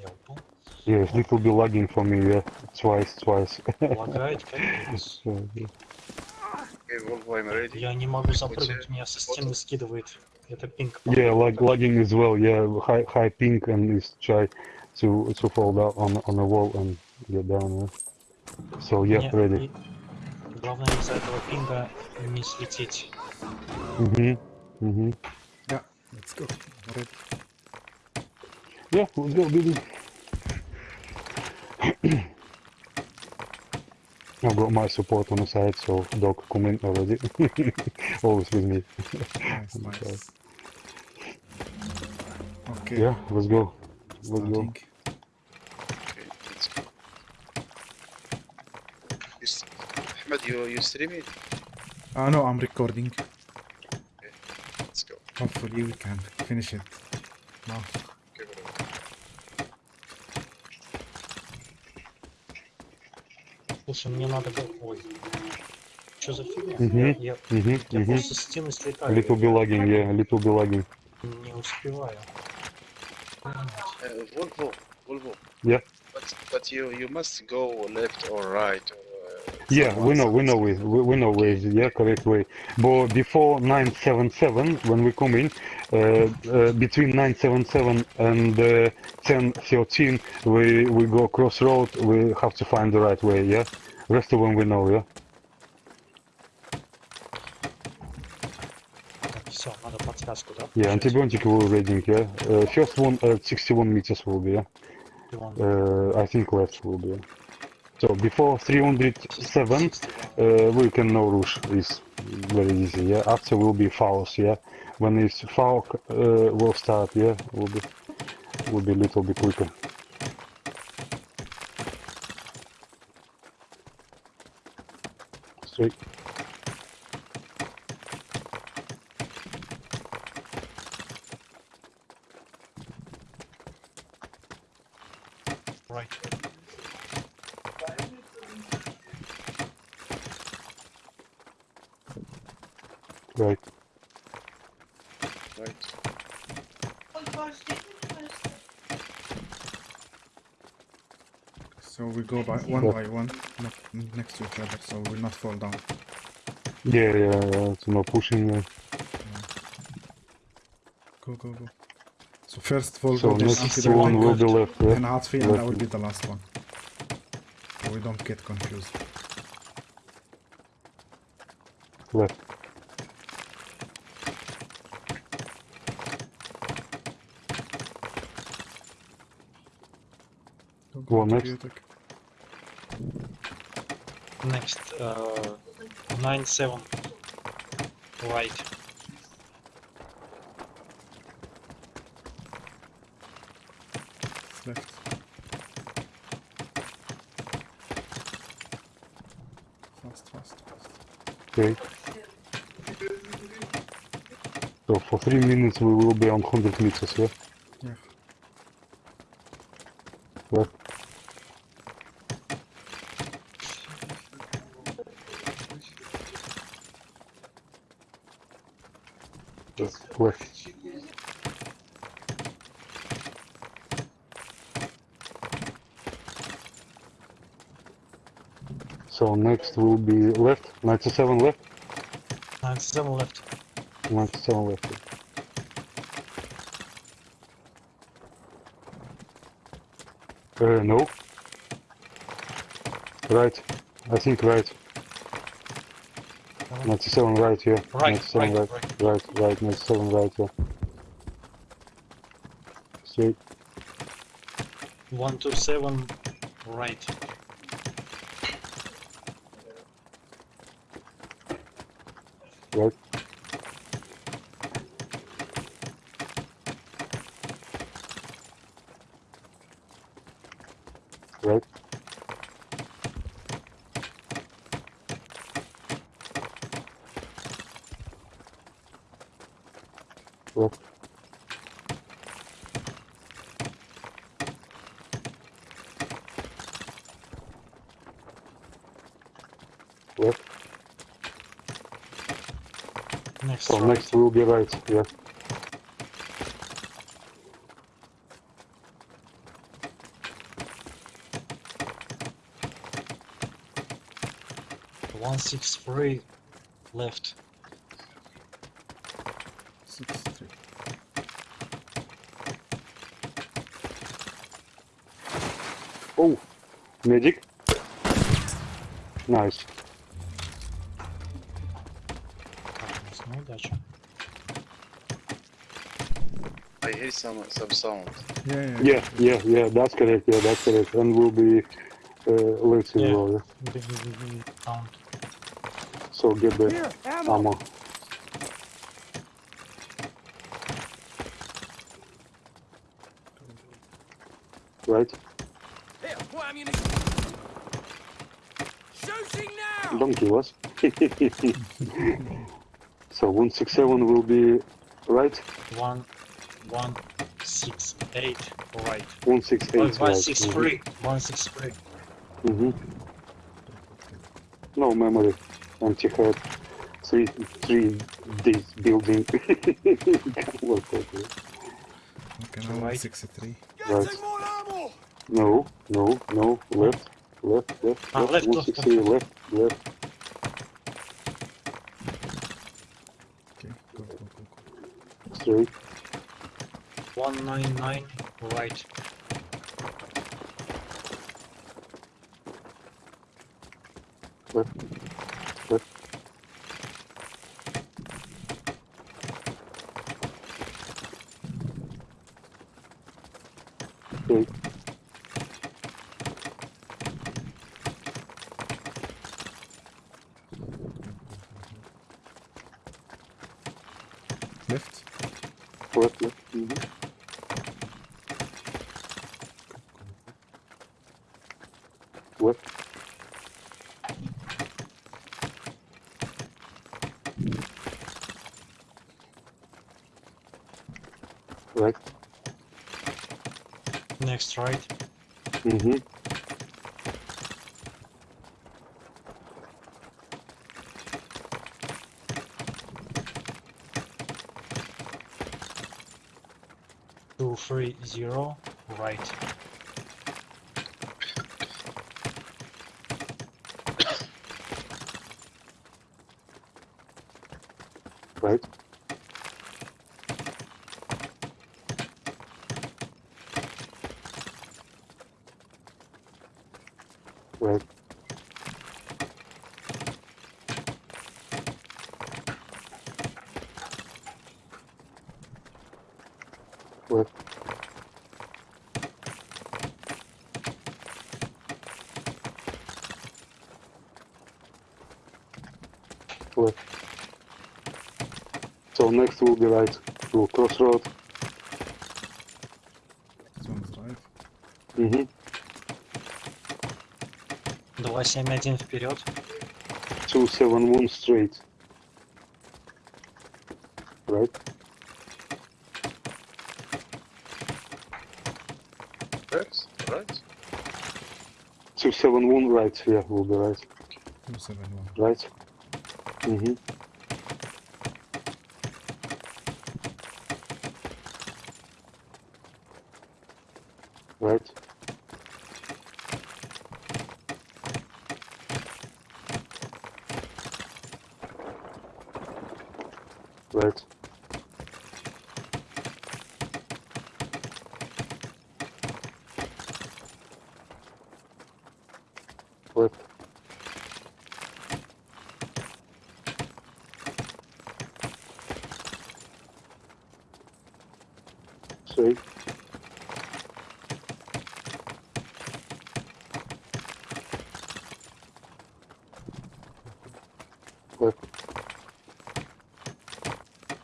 Я упал. Yeah, it's little bit lagging for me, yeah. Twice, twice. Лагает капец. Я не могу запрыгнуть, меня со стены скидывает. Это пинг. Yeah, lag, lagging as well. Yeah, high high ping and is try to to fall down on on a wall and get down. Yeah. So yeah, Мне- ready. и- Главное из-за этого пинга не слететь. Mhm. Mhm. Yeah, let's go. Ready. Yeah, let's go, baby. I've got my support on the side, so dog come in already. Always with me. Nice, nice. Okay. Yeah, let's go. Let's go. starting. Okay, let's go. You s- Ahmed, you, you streaming? Uh, no, I'm recording. Let's go. Hopefully we can finish it now. Okay, bro Слушай, мне надо было... Ой. Что за фигня? Мгм. Я, я, Mhm. я Mhm. просто со стены A слетаю. little bit lagging. Yeah, a little bit lagging. Не успеваю. Uh, Volvo, Volvo. Yeah. But, but you, you must go left or right. Or, uh, Yeah, some- we know, we some- know it, we, we know where is it, yeah, correct way. But before 977, when we come in, uh, uh, between 977 and uh, 1013, we, we go crossroad, we have to find the right way, yeah? Rest of them we know, yeah? Так, все, надо подсказку, да? Yeah, получать? antibiotic will reading, yeah? Uh, first one at 61 meters will be, yeah? И вон, Uh, I think left will be, yeah? So before 307, 61. uh, we can know rush is very easy yeah after will be fouls yeah when it's foul uh, will start yeah will be will be a little bit quicker Straight Right. right Right. So we go by one Yeah. by one, not next to each other, so we will not fall down. yeah yeah, yeah it's no pushing yeah. Go, go, go. So first Volvo, so then next Anti one will be Volvo, left then yeah Hatfi, and that Left. will be the last one. So we don't get confused. left Go, Go next. antibiotic. Next, uh, 9-7. Right. Left. Fast, fast, fast. okay so for three minutes we will be on 100 meters yeah Yeah. left left So next will be left, 97 left, 9-7 left. 97 left. Uh, no. Right, I think right. 97 right, yeah. Right, 97 right, right, right, right, 97 right, yeah. Straight, 1-7 right. right. добавить себя. One six three left. Six three. Oh, medic. Nice. Удачи. I hear some some sound. Yeah, yeah. Yeah, yeah, yeah. That's correct. Yeah, that's correct. And we'll be uh, let's see Yeah. count. So get the ammo. Right. Here, more ammunition. Shooting now! Don't kill us. so 167 will be right. One, one, six, eight, right. 168 Oh, right. one, six, three. One, six, three. hmm No memory. Empty head. Three, three days building. Can't work properly. Okay, now Right. 63. Right. Getting more ammo! No, no, no. Left, left, left. Ah, left, left, 168 left, left. Okay, go, go, go, go. Straight. One, nine, nine, right. Left, left. Straight. Left. Left, left. mhm. Left. Right. Mm-hmm. Two, three, zero, right. Right. Right. Left. So next will be right. We'll crossroad. This one's right. Mm-hmm. Два, семь, один, вперед. 271 straight. Right? Right? Right? 271 right, yeah, will be right. 271. Right? Mm-hmm.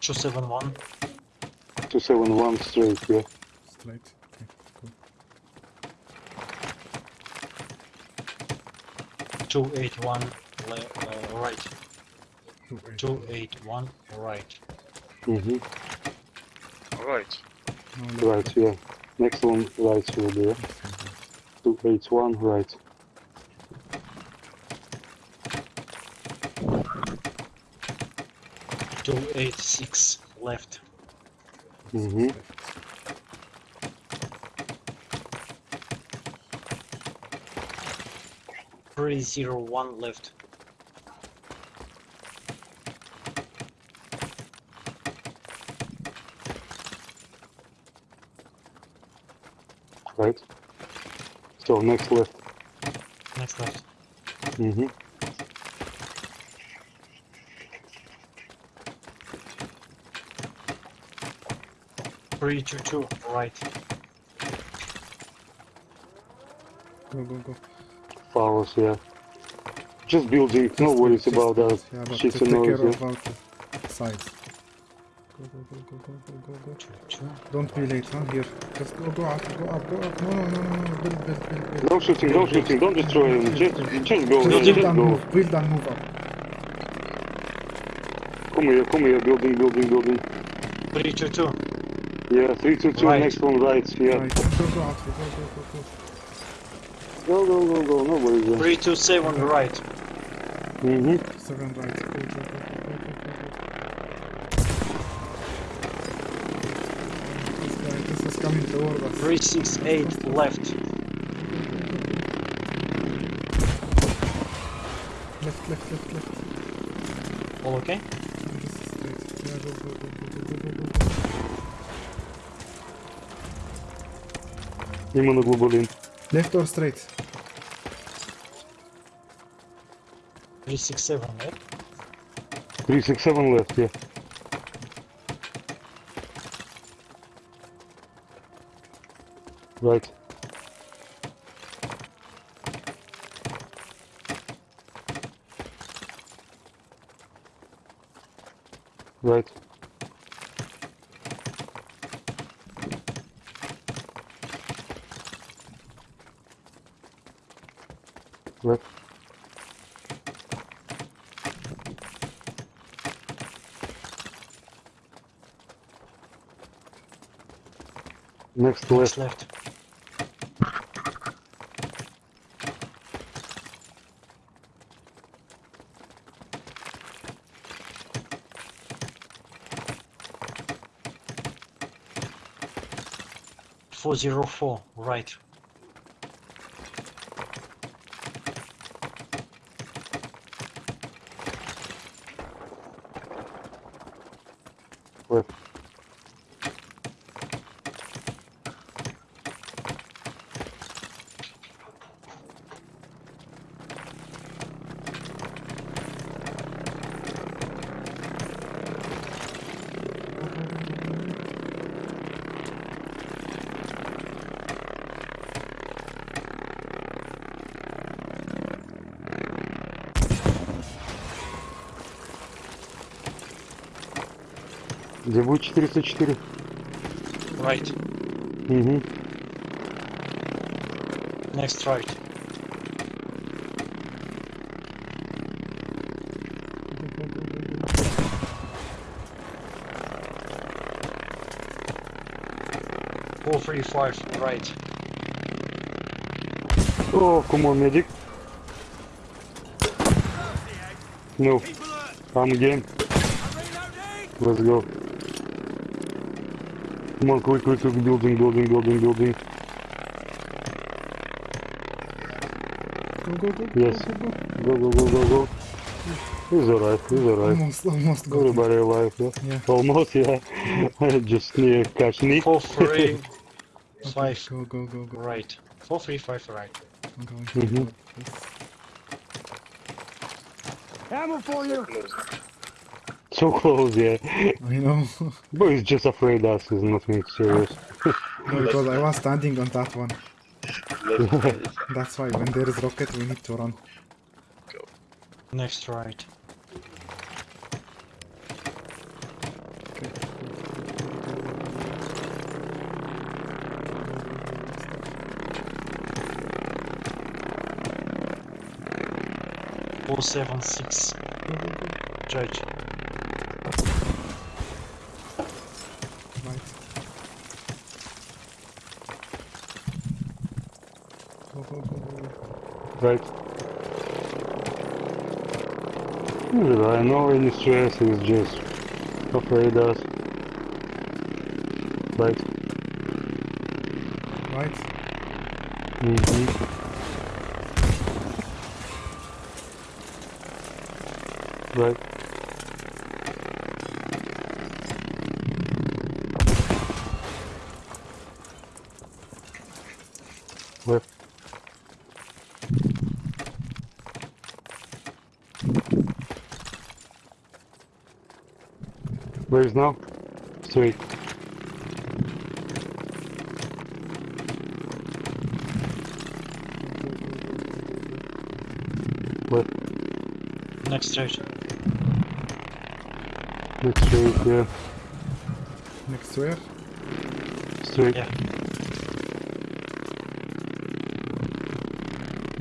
271. 271 straight, yeah. Straight, okay, cool. 281 uh, right. 281, right. Mm-hmm. Right. Right, yeah. Next one right will be. 281 right. 86 left. Mm-hmm. Three zero one left. Right. So next left. Next left. Mm-hmm. Three, two, two, right. Go, go, go. Follows, yeah. Just building, no worries just about that. Yeah, but Shits to and care noise, of the sides. Go, go, go, go, go, go, go, go. Two, two. Don't be late, huh? Here. Just go, go up, go up, go up. No, no, no, no, no. Build, build, build, build. No shooting, no shooting, don't destroy him. Just, just go, Just build just go. move, build and move up. Come here, come here, building, building, building. Three, two, two. Yeah, 3 2 2, Right. next one right, yeah. Right, go, go out, go, go, go, go. Go, go, go, go, no worries there. Three, two, seven, right. Mm-hmm. Seven right. Go, go, go, coming toward us. Three, six, eight, left. Left, left, left, left. All okay? Ему на глубулин. Left or straight? 367, left? 367 left, yeah. Right. Next Next left. left. Four zero four, right. Будет 404? Right. Угу. Next right. Four three five, right. Oh, come on, medic. No. I'm game. Let's go. Come on, quick, quick, quick, building, building, building, building. Go, go, go. Yes. Go, go, go. Go, go, go, go, go. He's alright, he's alright. Almost, almost got Everybody him. Alive, yeah? Yeah. Almost, yeah. I Just need near Kashni. Four three Okay, Go, go, go, go. right. Four three five, right. I'm going Mm Mhm. forward. Ammo for you. So close, yeah. I know. But he's just afraid us, he's nothing serious. no, because I was standing on that one. That's why when there is rocket, we need to run. Next right. Four seven six. Judge. Right. Go, go, go, go, go. Right. I know any stress, he's just afraid us. Right. Right. Mm-hmm. Right. no? Sweet. What? Next street. Next street, yeah. Next street? Street. Yeah.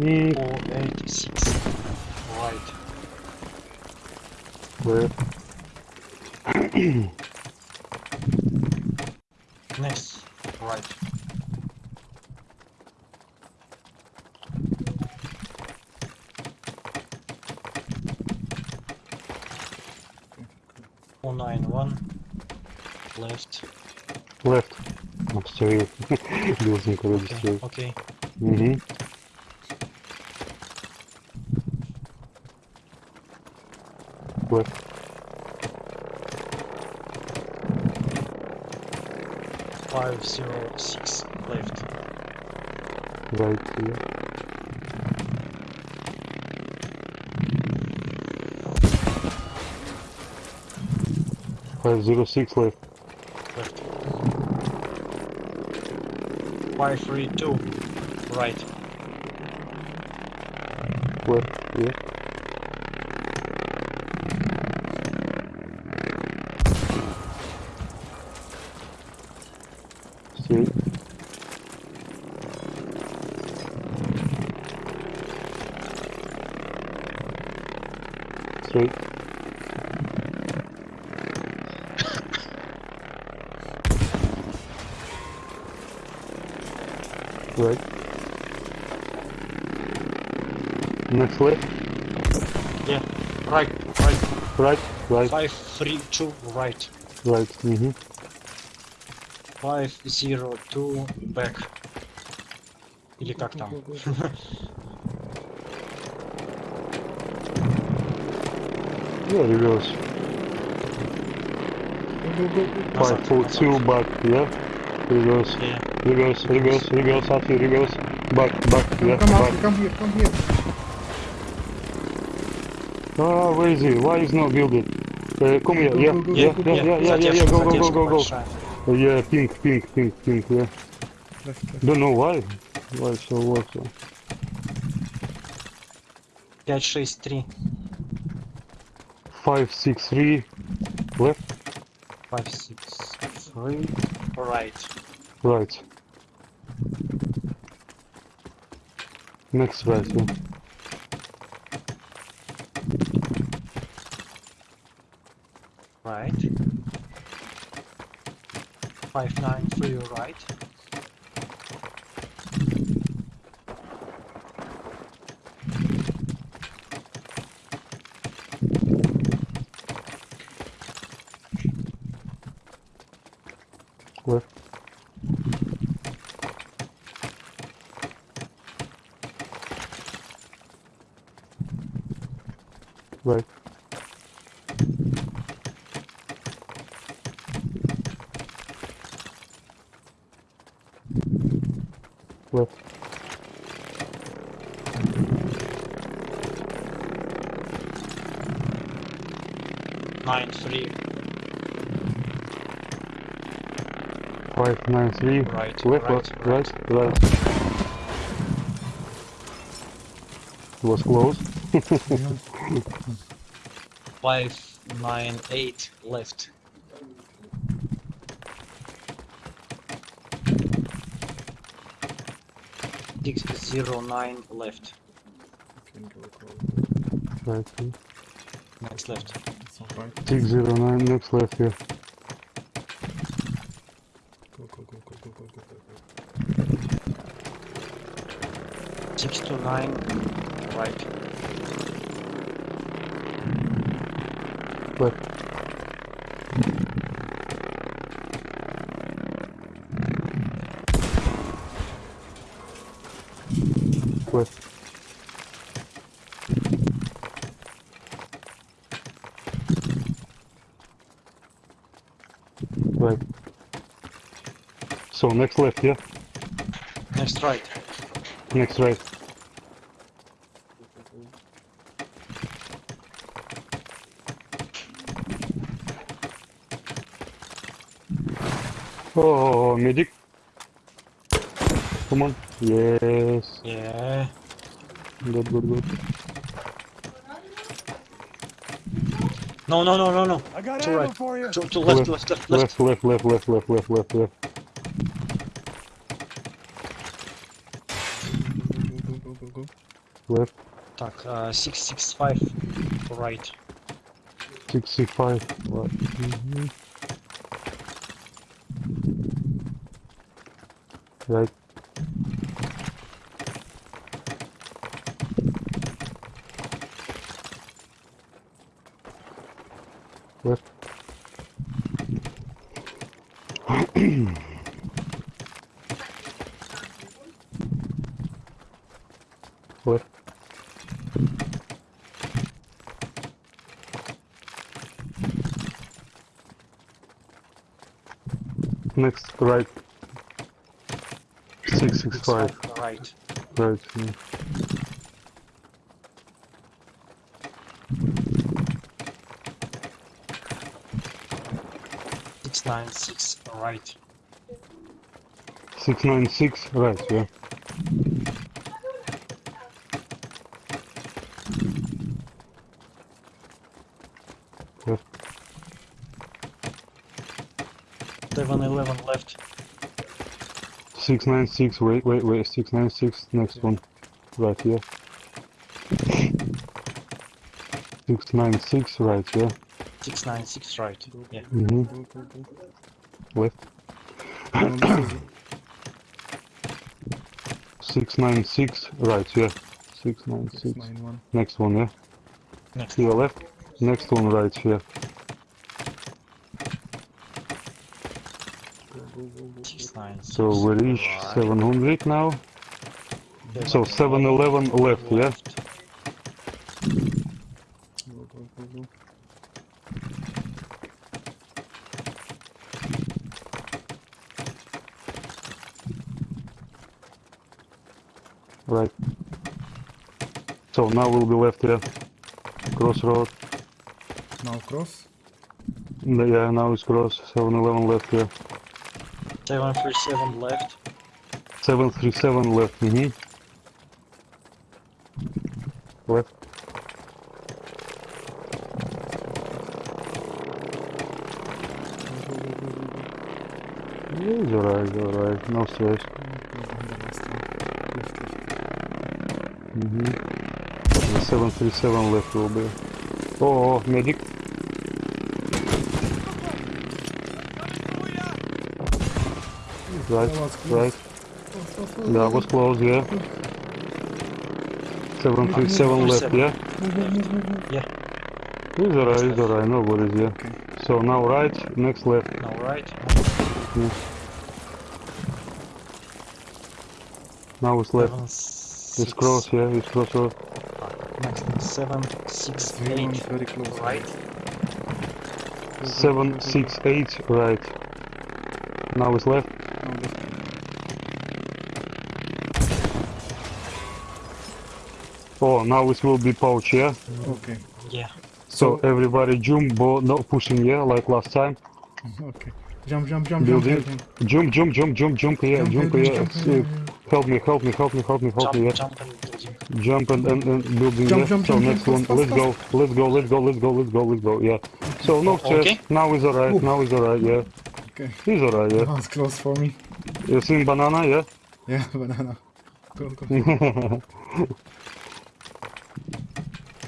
E 486. Right. Where? Next. Right. Four nine one. Left. Left. I'm. Building already Okay. straight. Okay. Mm-hmm. Left. Five zero six. Left. Right here. Five zero six left. Left. Five three two. Right. Left. Yeah. Left. Yeah. Right. Right. Right. Right. Five three two. Right. Right. Mm-hmm. Five zero two. Back. Или как там? Yeah, reverse. Go, go. Five four two back. Yeah. Reverse. Yeah. Reverse. Reverse. Reverse. After reverse. Back. Back. Yeah. Come out, Back. come here, come here. No, no, where is he? Why is not building? Uh, come here, yeah, yeah, yeah, yeah, yeah, yeah, yeah, go, go, go, go, go. Uh, yeah, pink, pink, pink, pink, yeah. Don't know why. Why so, what so. 5, 6, 3. 5, 6, 3. Left. 5, 6, 3. Right. Right. Next right, yeah. right. 59 to your right. Left. Right. Left. Nine three. Five nine three. Right. Left, right. left, right, right. Was close. Five nine eight. Left. 609 left. Right. Next left. It's not 609 next left here. Go go go go go go go go. go. Right. Left. Right. So next left, yeah? Next right. Next right. Oh, medic. Come on. Yes. Yeah. Good, good, good. No, no, no, no, no. I got To ammo right. for you. To, to left, left, left, left. Left, left, left, left, left, left, left, left. Go, go, go, go, go. Left. Так, uh, 665 right. 65. Right. Mhm. Right. Right. 665. Right. Right. yeah. Six nine six right. 696. Right, yeah. Left. Seven eleven left. 696. Wait, wait, wait. 696. Next one. Right, here. 696. Right, yeah. Six nine six right. Yeah. Go, go. Left. No, this 696. Right, yeah. 696. 691. Next one, yeah. Next. Here left. Next one right here. So we reach 700 now. So 711 left, yeah? Right. So now we'll be left here. Crossroad. Now cross? Yeah, now it's cross. 711 left here. 737 left. 737 left, mini. Left. It's alright, alright, no stress. Mm -hmm. The 737 left will be. Oh, oh, medic. Right, That was close. right. That was close, yeah. 737 left, yeah. Move, move, move, move, move. It's alright, it's alright, no worries, yeah. Okay. So now right, next left. Now right. Now it's left. Seven It's six. cross, yeah, it's crossroad. Next one, seven six Three one's eight very close. right. Seven, go, go, six, eight, right. Now it's left. Oh, now it will be pouch, yeah. Okay. Yeah. So everybody jump, but not pushing, yeah, like last time. Okay. Jump, jump, jump, jump, Building. jump, Jump, jump, jump, jump, jump here, jump, jump jump, here. jump, S- jump, Help me, help me, help me, help me, help me, Jump, yeah. jump and. Jump and, and, and building, Jump, yeah. jump, so jump, next jump, one, let's go, let's go, let's go, let's go, let's go, let's go, yeah. So no stress, Okay. now is alright, now is alright, yeah. Okay. He's alright, That yeah. was close for me. You seen banana, yeah? Yeah, banana. Go, go.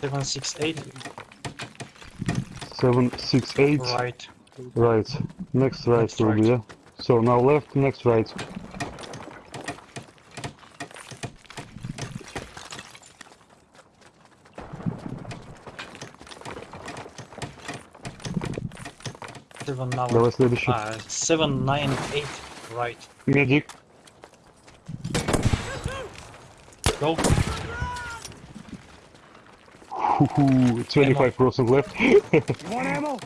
Seven six eight Seven, six, eight. right. Right. Next right Next will be, right. yeah. So now left, next right. Seven now. Давай следующий. Uh, seven nine eight right. Медик. Go. Ху-ху. 25% left. Ammo?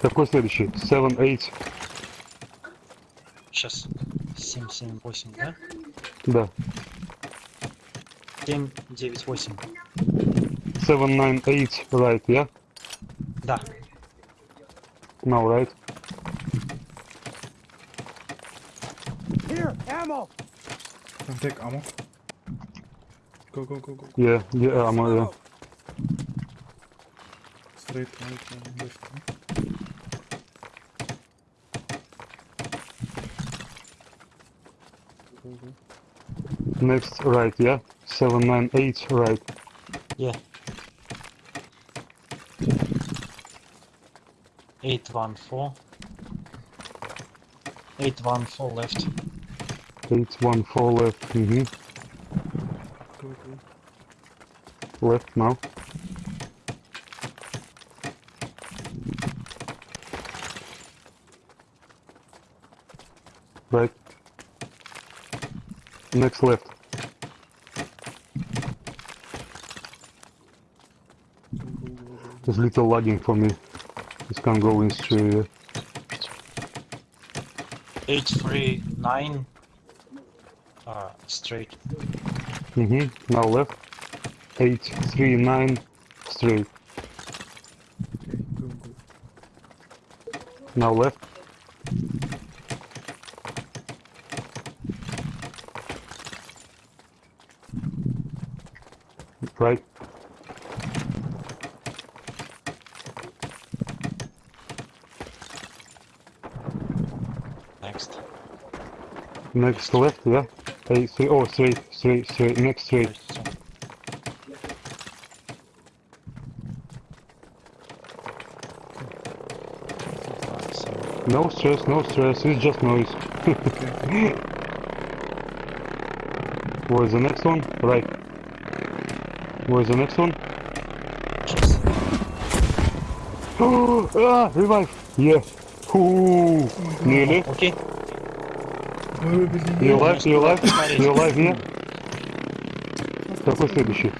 Какой следующий? 7, 8. Сейчас. Семь семь восемь, да? Да. 7, 9, 8. 798 right, yeah? Да. Now right. Here, ammo. Can take ammo. Go, go, go, go. Yeah, yeah, I'm uh, закрыто, это. Next right, yeah? 798 right. Yeah. 814. 814 left. 814 left, mm -hmm. Left now. Next left. There's little lagging for me. This can go in straight. Eight three nine. Uh, straight. Mhm. Now left. Eight three nine straight. Now left. Next. Next left, yeah. Eight, three, oh, straight, straight, straight, next so, No stress, no stress, it's just noise. Okay, Where's the next one? Right. Where's the next one? just ah, revive! Yeah. Фу. Лили. Окей. Не ловь, не ловь, не лови. Ну. Какой следующий?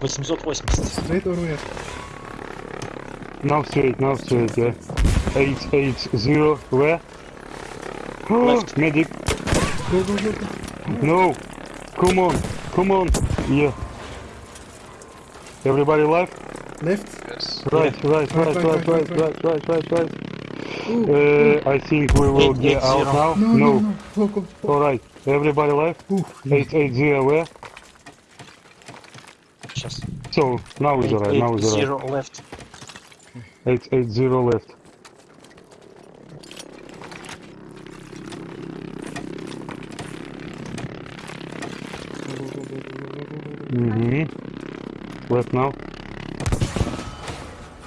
880. На это уровня. Нам встреть, нам встреть, да. Эйц, эйц, зеро, в. Медик. No. Come on, come on. Yeah. Everybody left? Left. Right, right, right, right, right, right, right, right, right. Uh, I think we will eight, get eight, out zero. now. No. no. no, no. All right, everybody left. Eight eight zero where? Just. So now is alright. Now is alright. Zero right. left. Eight eight zero left. Mm-hmm. Left now.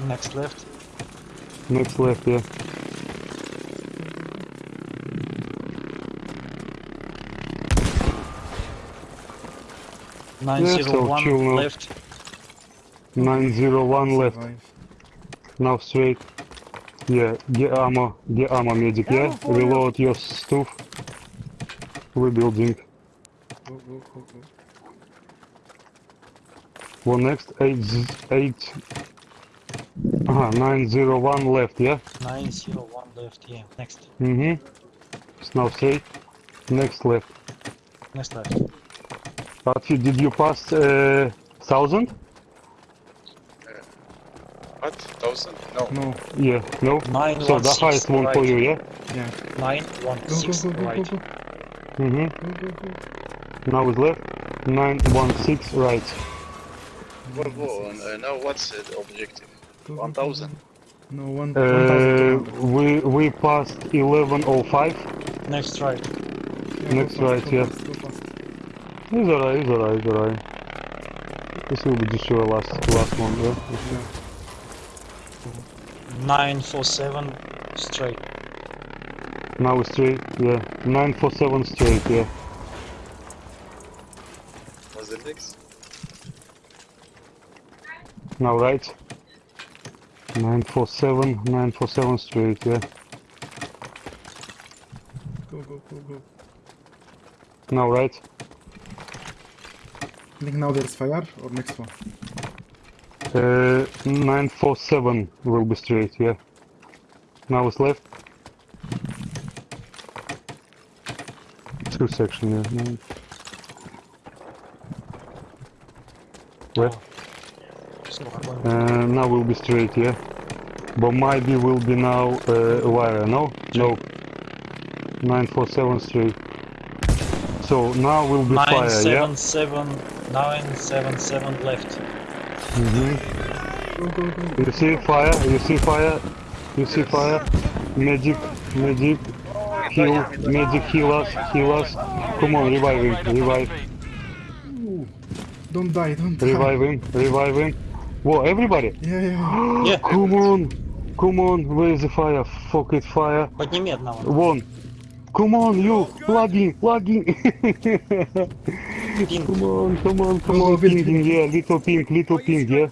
Next left. Next left, yeah. so 901 chill now. left. 901 left. Now straight. Yeah, get ammo, get ammo medic, yeah? Ammo. Reload your stuff. Rebuilding. Go, go, go, go. One next, 8, z- 8, uh 901 left, yeah? 901 left. Yeah. Next. Mm-hmm. Now straight. Next left. Next left. But you, did you pass uh, 1000? What? Thousand? No. No. Yeah, no? 916 So the highest one for you, yeah? Yeah. Go, go, 916 go, go, go, right. Mm-hmm. Now it's left. 916 right. Go, go. And, uh, now what's the objective? Go, go, go, 1000. No, one, Uh, 1200. we we passed 1105. Next right. Yeah, go next fast, right, yeah. fast. It's alright, it's alright, it's alright. This will be just your last last one, yeah? Yeah. 947 straight. Now straight, yeah. 947 straight, yeah. What's the next? Now right. 947, 947 straight, yeah. Go, go, go, go. Now right. I think now there's fire or next one? Uh, 947 will be straight, yeah. Now it's left. Two section, yeah. Nine. Uh, now we'll be straight, yeah. But maybe will be now uh, wire, no? No. Nine four seven three. So now will be Nine fire, yeah? seven seven nine seven seven left. hmm Go, go, go. You see fire? You see fire? You see fire? Magic, magic, heal, magic, heal us, heal us. Come on, revive him, revive, Don't die, don't die. revive him, revive him. Whoa, everybody! Yeah, yeah, yeah. Yeah. Come on, come on, where is the fire? Fuck it, fire. Подними одного. One. Come on, you, plugging, plugging. Пинг. come on, come on, come Go, on, go, build, pinging, build. yeah, little ping, little ping, yeah.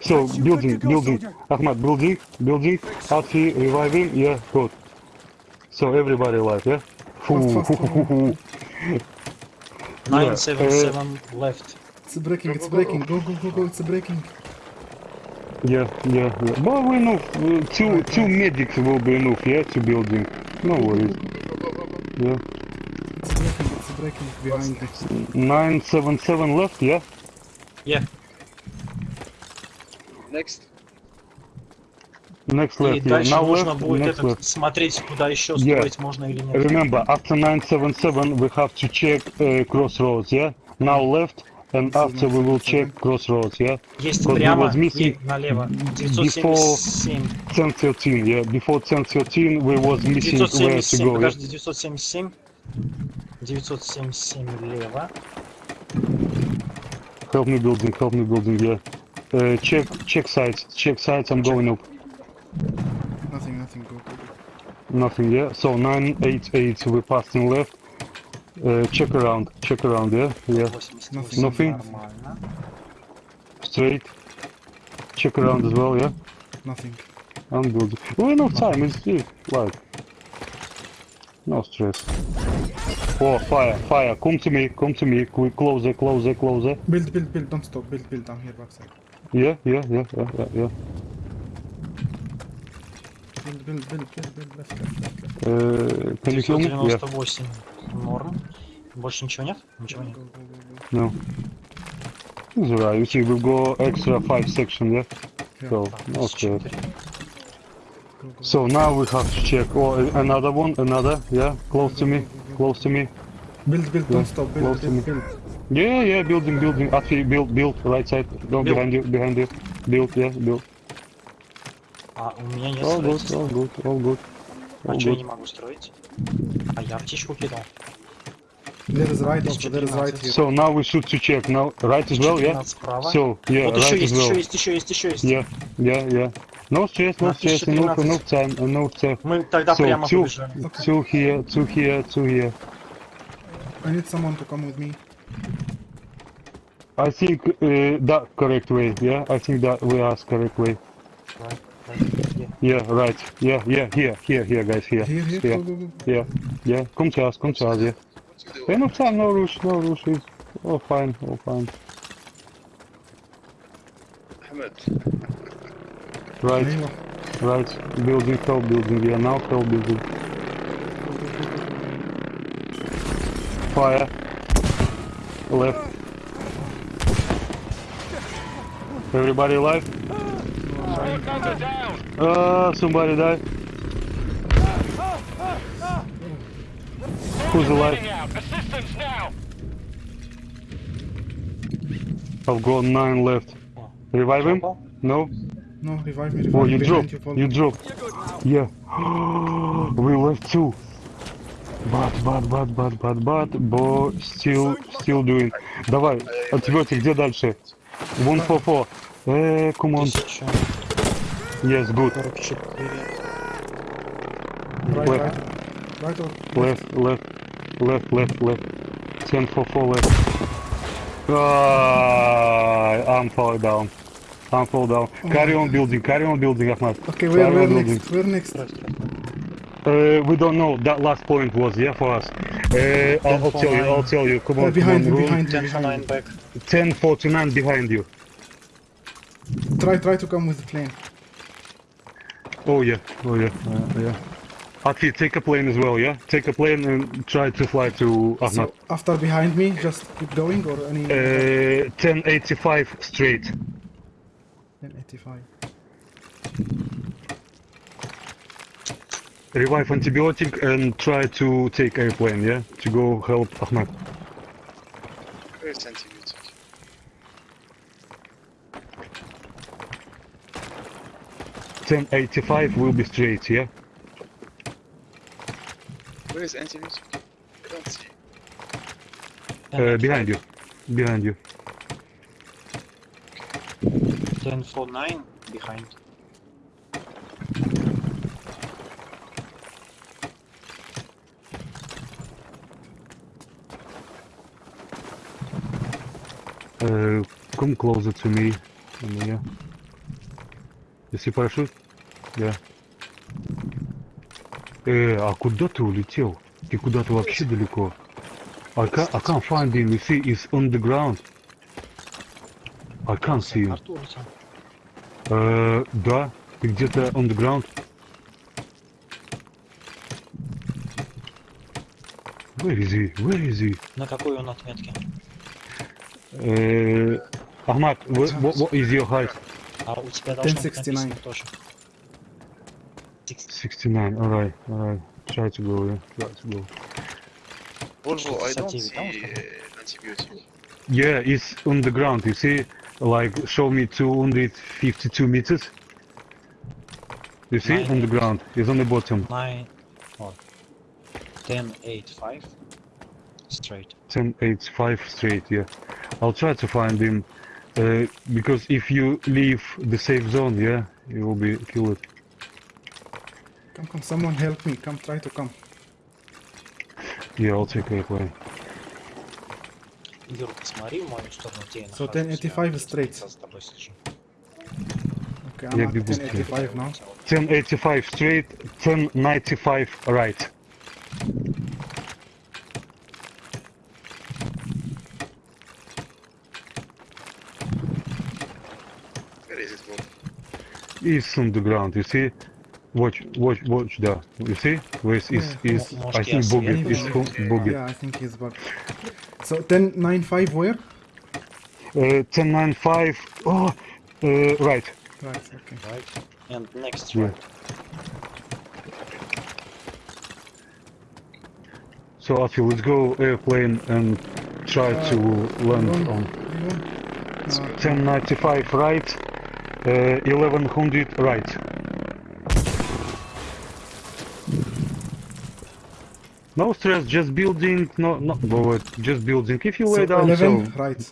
So, building, building. Ahmad, building, building. Atfi, reviving, yeah, good. So, everybody alive, yeah? Foo, Fast, fast, hoo, hoo, hoo, hoo. Nine seven uh, seven left. It's breaking, it's breaking. Go, go, go, go, it's breaking. Yeah, yeah, yeah. But we know, uh, two, two medics will be enough, yeah, to building. No worries. Yeah. It's breaking, it's breaking behind me. 977 left, yeah? Yeah. Next. Next И left, yeah. дальше Now нужно left, будет next этот, left. смотреть, куда еще Yeah. строить можно или нет. Remember, after 977 we have to check uh, crossroads, yeah? Now left, and This is after we will 977. check crossroads, yeah? Есть Because we прямо was missing и налево. before- 977. 1013, yeah? Before 1013 we was missing where to 977, go, yeah? подожди, 977. 977 лево. Help me building, help me building, yeah. Uh, check, check sites, check sites, I'm going up. Nothing, nothing, go, go, go. Nothing, yeah? So 988 we passed in left. Check around, check around, yeah? Yeah. Nothing. Nothing. Straight. Check around as well, yeah? Nothing. I'm good. We have enough time, it's still, like... No stress. Oh, fire, fire, come to me, come to me, quick, closer, closer, closer. Build, build, build, don't stop, build, build, I'm here backside. Yeah, yeah, yeah, yeah, yeah, yeah. Build, build, build, build, build, left, left, left. Uh, can you kill me? Yeah. Норм. Больше ничего нет? Ничего нет. Go, go, go, go. no. It's alright, you see, we've got extra 5 section, yeah? Yeah. So, Так, no stress. 4. Go, go, So now we have to check. Oh, another one, another, yeah? Close to me, close to me. Build, build, Yeah, don't stop. Build, build, build. Yeah, yeah, building, building. Actually, build, build, right side. Build. behind you, behind you. Build, yeah, build. А у меня нет All good, all good, all good. А all что я good. не могу строить? А я птичку кидал. There is right also, 1014. there is right here. So now we should to check. Now, right as well, yeah? 14 справа. So, yeah, вот еще right as well. еще есть, еще есть, еще есть. Yeah, yeah, yeah. No stress, no stress. 1013. enough time, enough time. Мы тогда So, прямо two, побежали. two here, two here, two here. I need someone to come with me. I think uh, that correct way, yeah? I think that we ask correct way. Right, right, yeah. Yeah, right. Yeah, yeah, here, here, here, guys, here. Here, here, Yeah, go, go, go. yeah, yeah. Come to us, come to us, yeah. What you do? Enough time, no rush, no rush. It's all fine, all fine. Ahmed. Right, Aywa. right. Building, hell building, yeah, now hell building. Fire. Left. Everybody alive? Uh, somebody died. Who's alive? I've got nine left. Revive him? No? No, revive me, revive Oh, you dropped. You, you dropped. Yeah. we left two. Бат, бат, бат, бат, бат, бат, бо still, still doing. Давай, отвертик, где дальше? Вон фо-фо. Э, -э, -э, Yes, good. Left. Left, left, left, left, left. 10 for 4 left. Ah, I'm falling down. I'm falling down. Oh. Carry on building, carry on building, Ahmad. Okay, we're, next, we're next. Uh, we don't know, that last point was, yeah, for us. Uh, I'll, I'll tell nine. you, I'll tell you, come on. Uh, behind come on, you, behind you, 10 for 9 back. 10 49 behind you. Try, try to come with the plane. Oh yeah. Oh yeah. Uh, yeah. Ati, take a plane as well, yeah? Take a plane and try to fly to Ahmad. So after behind me, just keep going or any. Uh, 1085 straight. 1085. Revive antibiotic and try to take airplane, yeah? To go help Ahmad. Where's antibiotic? Ten eighty five will be straight, yeah? Where is antibiotic? I don't see. Uh, behind you. Behind you. 1049 behind. Uh, come closer to me. Yeah. See parachute? Yeah. Э, а куда ты улетел? Ты куда-то вообще далеко. I can't, I can't find him. You see, he's on the ground. I can't see him. Э, да, ты где-то on the ground. Where is he? Where is he? На какой он отметке? Э, what, what, what is your height? А у тебя должно быть 1069. написано тоже. 69, alright, alright. Try to go, yeah. Try to go. Volvo, I don't 69, see да, вот uh, antibiotic. Yeah, it's on the ground, you see? Like, show me 252 meters. You see? Nine. On the ground. It's on the bottom. 9 or 10, 8, 5 straight. 10, 8, 5 straight, yeah. I'll try to find him. Uh, because if you leave the safe zone, yeah, you will be killed. Come, come, someone help me. Come, try to come. Yeah, I'll take airplane. Юр, посмотри в мою сторону, где я So нахожусь. 1085 Я straight. с тобой слежу. Okay, I'm Yeah, at big boost, 1085 now. 1085 straight, 1095 right. is on the ground. You see, watch, watch, watch that. You see, where is is, yeah. is I think boogie. is boogie. Yeah, I think he's bug. So ten nine five where? Uh, ten nine five. Oh, uh, right. Right. Okay. Right. And next yeah. So Afi, let's go airplane and try uh, to land on. 1095 right uh, 1100 right. No stress, just building, no, no, no, just building. If you so lay down, 11 so right.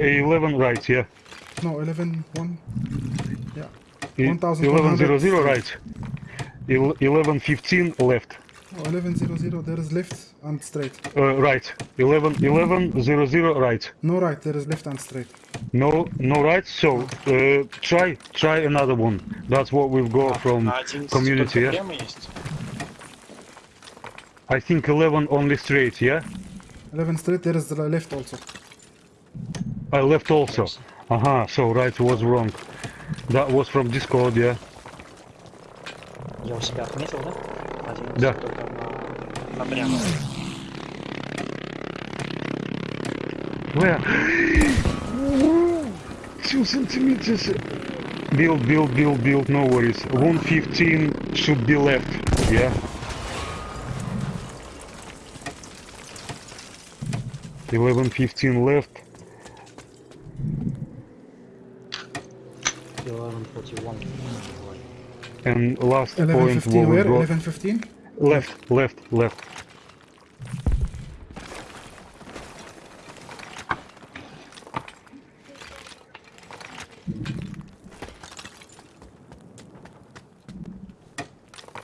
uh, 11 right, yeah. No, 11 1. Yeah. E- 1100 1100 right. El- 1115 left. Oh, 1100. There is left and straight. Uh, right. 11 1100 right. No right. There is left and straight. No, no right. So uh, try, try another one. That's what we've got from А 11 community. только Yeah. прямо есть? I think 11 only straight. Yeah. 11 straight. There is the left also. I left also. Aha. So right was wrong. That was from Discord. Yeah. Я у себя отметил, да? 11 Да. только на, напрямую. Where? Two centimeters. Build, build, build, build. No worries. 115 should be left. Yeah. Eleven fifteen left. 1141. And last 11, point 15, where? 11, 15? Left, left, left.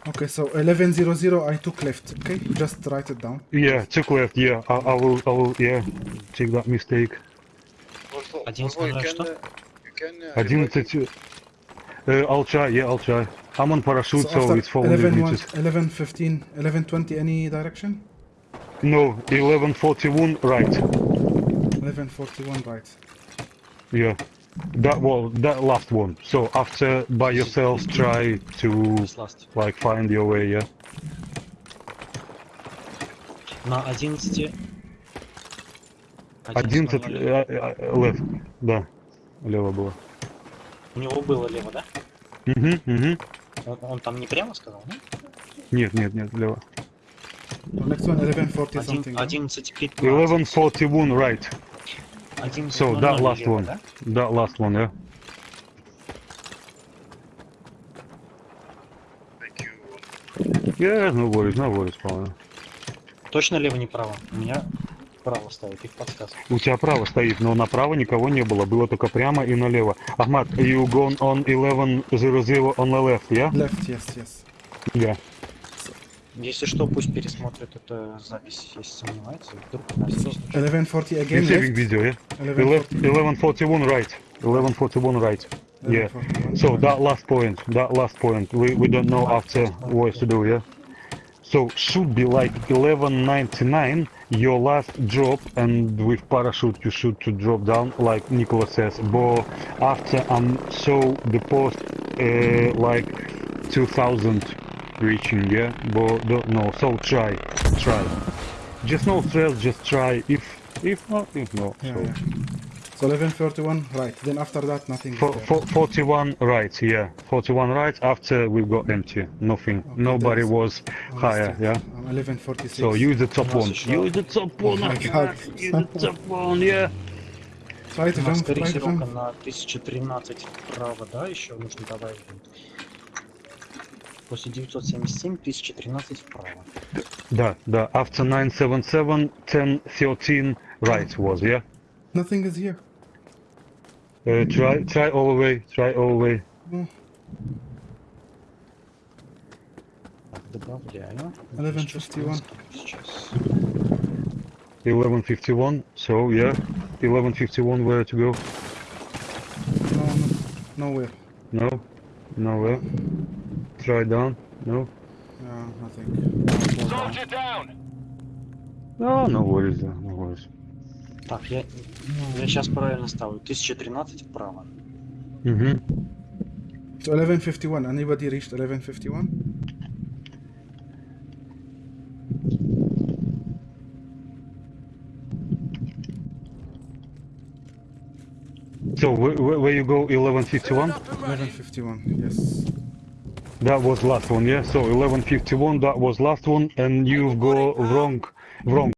Okay, so 1100 I took left, okay? Just write it down. Yeah, took left, yeah. I, I will, I will, yeah, take that mistake. Also, also you can, uh, you can, uh, 11, uh, I'll try, yeah, I'll try. I'm on parachute, so, after it's 400 11 1, meters. 11 15, 11 20. Any direction? No, 1141 right. 11 41 right. Yeah. That was that last one. So after by yourselves try to This last. like find your way, yeah. На 11... 11 11.00. э, э, left. Да. Лево было. У него было лево, да? Угу, угу. Он, он там не прямо сказал, да? Нет, нет, нет, лево. Next one, 1140 Один- something. yeah? 11.15. 1141 right. 11.00 So, that last one. да? That last one, yeah. Thank you. Yeah, no worries, no worries, правильно. Точно лево, не право? У меня право ставит, их подсказка. У тебя право стоит, но направо никого не было, было только прямо и налево. Ахмат, you gone on 1100 on the left, yeah? Left, yes, yes. Yeah. Если что, пусть пересмотрит эту запись, если сомневается. Вдруг у нас есть. 1140 You again, saving left. video, yeah? 1140. 1141 right. 1141 right. Yeah. 1141. So that last point, that last point, we, we don't know after what to do, yeah? So should be like 1199, your last drop, and with parachute you should to drop down, like Nicola says. But after I'm so the post uh, like 2000 reaching, yeah? But don't know. So try, try. Just no stress, just try. If if not, if not. Yeah, so. yeah. So 1141, right. Then after that, nothing. is For, there. for, 41 right, yeah. 41 right after we got empty. Nothing. Okay, Nobody that's- was I higher, missed it. yeah. I'm 1146. So use the top У нас one. еще- Use the top one. Oh my Ahmed. God. Use the top one, yeah. Try to У нас jump, try to корректировка jump. на 1013 вправо, да, еще нужно добавить. будет. После 977 1013 вправо. Да, да. After 977, 1013 right was, yeah. Nothing is here. Uh, try, try all the way. Try all the way. Mm. Eleven fifty-one. Eleven fifty-one. So yeah, eleven fifty-one. Where to go? No, no, nowhere. No, nowhere. Try down. No. No, nothing. Soldier down. No, no worries. No worries. Так, я, ну, я сейчас правильно ставлю. 1013 вправо. Mm-hmm. So 1151. Anybody reached 1151? So where, where, where you go? 1151. 1151. Yes. That was last one, yeah. So 1151, that was last one, and you go wrong, wrong.